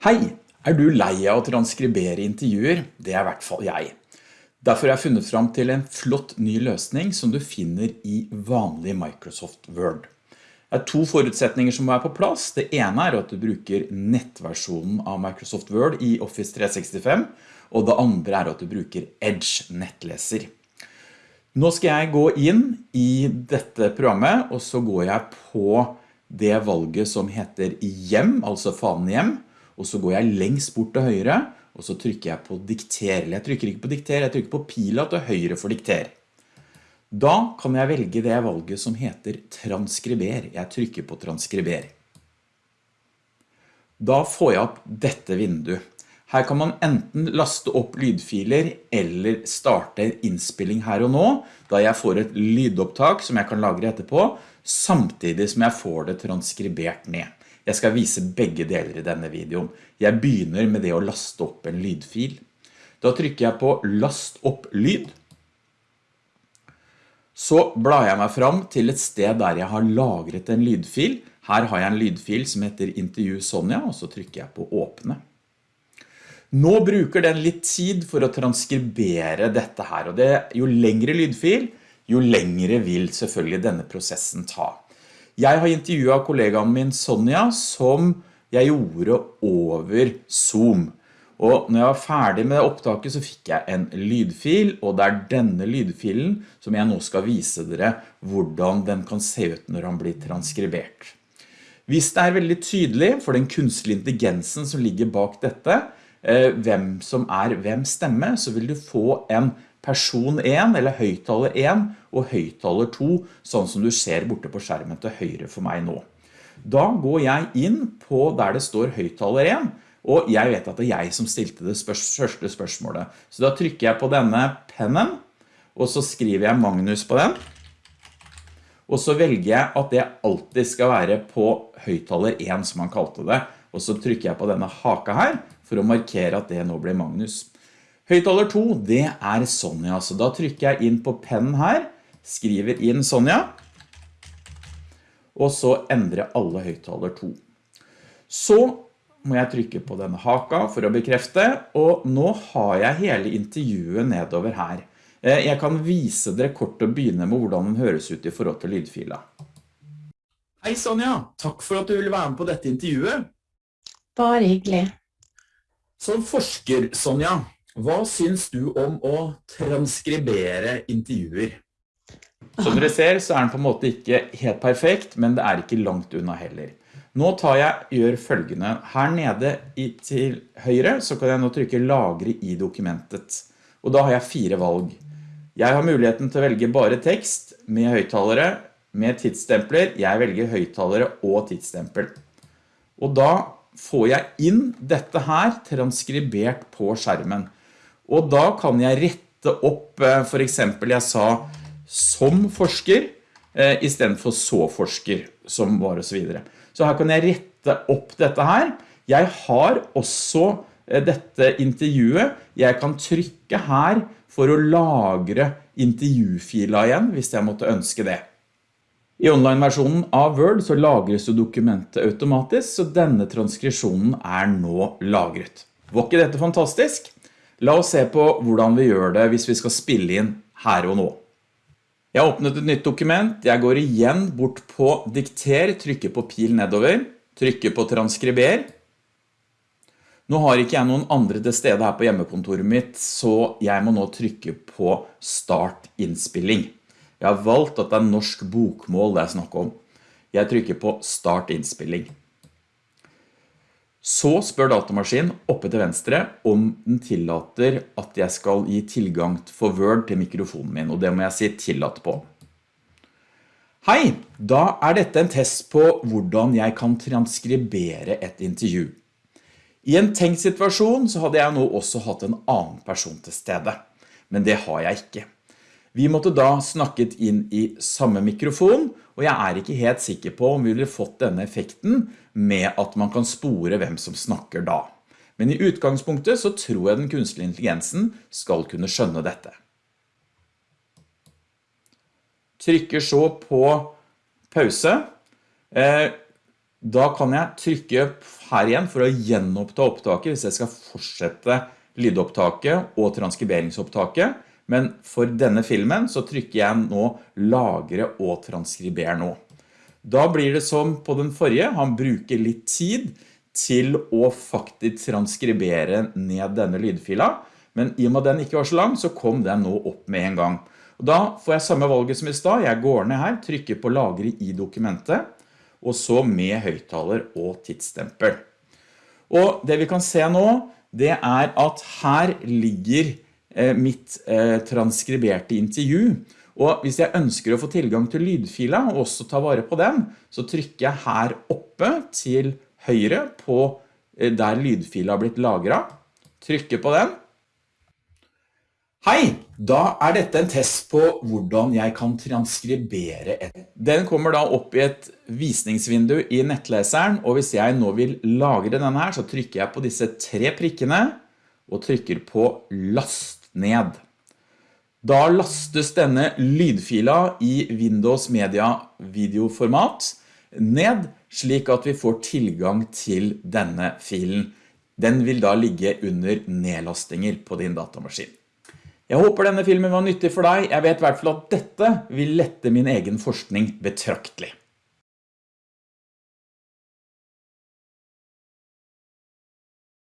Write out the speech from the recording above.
Hei, er du lei av å transkribere intervjuer? Det er i hvert fall jeg. Derfor har jeg funnet fram til en flott ny løsning som du finner i vanlig Microsoft Word. Det er to forutsetninger som må være på plass. Det ene er at du bruker nettversjonen av Microsoft Word i Office 365, og det andre er at du bruker Edge nettleser. Nå skal jeg gå inn i dette programmet, og så går jeg på det valget som heter hjem, altså fanen hjem, og så går jeg lengst bort til høyre, og så trykker jeg på dikter. Jeg trykker ikke på dikter, jeg trykker på pila til høyre for dikter. Da kan jeg velge det valget som heter transkriber. Jeg trykker på transkriber. Da får jeg opp dette vinduet. Her kan man enten laste opp lydfiler eller starte innspilling her og nå, da jeg får et lydopptak som jeg kan lagre etterpå, samtidig som jeg får det transkribert ned. Jeg skal vise begge deler i denne videoen. Jeg begynner med det å laste opp en lydfil. Da trykker jeg på last opp lyd. Så blar jeg meg fram til et sted der jeg har lagret en lydfil. Her har jeg en lydfil som heter intervju Sonja, og så trykker jeg på åpne. Nå bruker den litt tid for å transkribere dette her, og det, jo lengre lydfil, jo lengre vil selvfølgelig denne prosessen ta. Jeg har intervjuet kollegaen min Sonja som jeg gjorde over Zoom. Og når jeg var ferdig med opptaket så fikk jeg en lydfil, og det er denne lydfilen som jeg nå skal vise dere hvordan den kan se ut når den blir transkribert. Hvis det er veldig tydelig for den kunstige intelligensen som ligger bak dette, hvem som er hvem stemme, så vil du få en person 1 eller høyttaler 1 og høyttaler 2, sånn som du ser borte på skjermen til høyre for meg nå. Da går jeg inn på der det står høyttaler 1, og jeg vet at det er jeg som stilte det første spørsmålet. Så da trykker jeg på denne pennen, og så skriver jeg Magnus på den. Og så velger jeg at det alltid skal være på høyttaler 1 som han kalte det. Og så trykker jeg på denne haka her for å markere at det nå blir Magnus. Høyttaler 2, det er Sonja, så da trykker jeg inn på pennen her, skriver inn Sonja, og så endrer alle høyttaler 2. Så må jeg trykke på denne haka for å bekrefte, og nå har jeg hele intervjuet nedover her. Eh, jeg kan vise dere kort og begynne med hvordan den høres ut i forhold til lydfila. Hei Sonja, takk for at du ville være med på dette intervjuet. Bare hyggelig. Som forsker, Sonja, hva syns du om å transkribere intervjuer? Som dere ser så er den på en måte ikke helt perfekt, men det er ikke langt unna heller. Nå tar jeg, gjør følgende. Her nede til høyre så kan jeg nå trykke lagre i dokumentet. Og da har jeg fire valg. Jeg har muligheten til å velge bare tekst med høyttalere, med tidsstempler. Jeg velger høyttalere og tidsstempel. Og da får jeg inn dette her transkribert på skjermen. Og da kan jeg rette opp, eh, for eksempel jeg sa som forsker, eh, i stedet for så forsker, som var og så videre. Så her kan jeg rette opp dette her. Jeg har også eh, dette intervjuet. Jeg kan trykke her for å lagre intervjufila igjen, hvis jeg måtte ønske det. I online-versjonen av Word så lagres jo dokumentet automatisk, så denne transkripsjonen er nå lagret. Var ikke dette fantastisk? La oss se på hvordan vi gjør det hvis vi skal spille inn her og nå. Jeg har åpnet et nytt dokument. Jeg går igjen bort på dikter, trykker på pil nedover, trykker på transkriber. Nå har ikke jeg noen andre til stede her på hjemmekontoret mitt, så jeg må nå trykke på start innspilling. Jeg har valgt at det er norsk bokmål det er snakk om. Jeg trykker på start innspilling. Så spør datamaskinen oppe til venstre om den tillater at jeg skal gi tilgang for Word til mikrofonen min, og det må jeg si tillatt på. Hei, da er dette en test på hvordan jeg kan transkribere et intervju. I en tenkt situasjon så hadde jeg nå også hatt en annen person til stede, men det har jeg ikke. Vi måtte da snakket inn i samme mikrofon, og jeg er ikke helt sikker på om vi ville fått denne effekten med at man kan spore hvem som snakker da. Men i utgangspunktet så tror jeg den kunstige intelligensen skal kunne skjønne dette. Trykker så på pause. Eh, Da kan jeg trykke her igjen for å gjenoppta opptaket hvis jeg skal fortsette lydopptaket og transkriberingsopptaket. Men for denne filmen så trykker jeg nå lagre og transkriber nå. Da blir det som på den forrige, han bruker litt tid til å faktisk transkribere ned denne lydfila. Men i og med at den ikke var så lang, så kom den nå opp med en gang. Og da får jeg samme valget som i stad. Jeg går ned her, trykker på lagre i dokumentet, og så med høyttaler og tidsstempel. Og det vi kan se nå, det er at her ligger mitt eh, transkriberte intervju. Og hvis jeg ønsker å få tilgang til lydfila og også ta vare på den, så trykker jeg her oppe til høyre på eh, der lydfila har blitt lagret. Trykker på den. Hei, da er dette en test på hvordan jeg kan transkribere et. Den kommer da opp i et visningsvindu i nettleseren, og hvis jeg nå vil lagre denne her, så trykker jeg på disse tre prikkene og trykker på last ned. Da lastes denne lydfila i Windows Media videoformat ned, slik at vi får tilgang til denne filen. Den vil da ligge under nedlastinger på din datamaskin. Jeg håper denne filmen var nyttig for deg. Jeg vet i hvert fall at dette vil lette min egen forskning betraktelig.